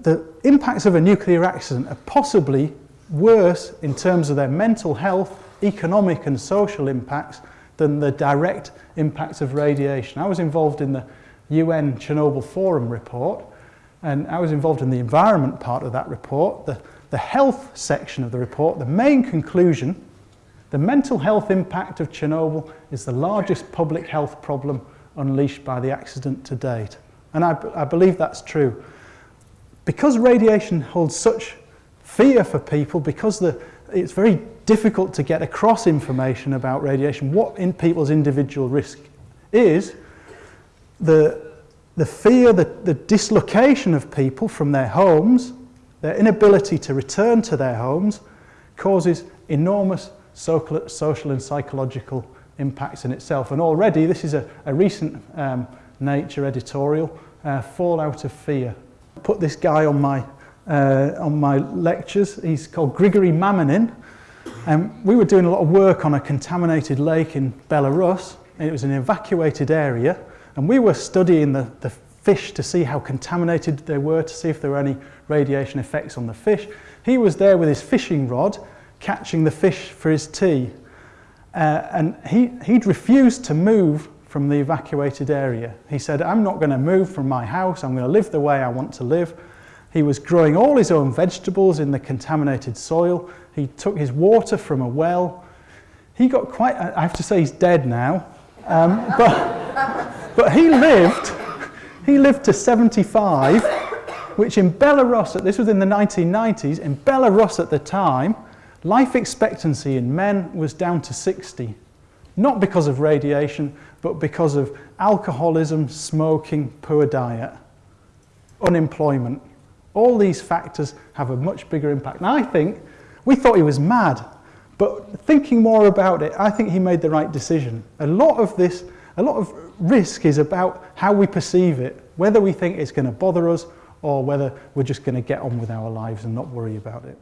The impacts of a nuclear accident are possibly worse in terms of their mental health, economic and social impacts than the direct impacts of radiation. I was involved in the UN Chernobyl Forum report and I was involved in the environment part of that report. The, the health section of the report, the main conclusion, the mental health impact of Chernobyl is the largest public health problem unleashed by the accident to date. And I, I believe that's true. Because radiation holds such fear for people, because the, it's very difficult to get across information about radiation, what in people's individual risk is, the, the fear, the, the dislocation of people from their homes, their inability to return to their homes, causes enormous social and psychological impacts in itself. And already, this is a, a recent um, Nature editorial, uh, Fallout of Fear. Put this guy on my, uh, on my lectures. He's called Grigory Maminin. Um, we were doing a lot of work on a contaminated lake in Belarus. It was an evacuated area. And we were studying the, the fish to see how contaminated they were, to see if there were any radiation effects on the fish. He was there with his fishing rod, catching the fish for his tea. Uh, and he, he'd refused to move from the evacuated area. He said, I'm not going to move from my house, I'm going to live the way I want to live. He was growing all his own vegetables in the contaminated soil. He took his water from a well. He got quite, I have to say he's dead now, um, but, but he lived, he lived to 75, which in Belarus, this was in the 1990s, in Belarus at the time, life expectancy in men was down to 60. Not because of radiation, but because of alcoholism, smoking, poor diet, unemployment. All these factors have a much bigger impact. And I think, we thought he was mad, but thinking more about it, I think he made the right decision. A lot of this, a lot of risk is about how we perceive it, whether we think it's going to bother us or whether we're just going to get on with our lives and not worry about it.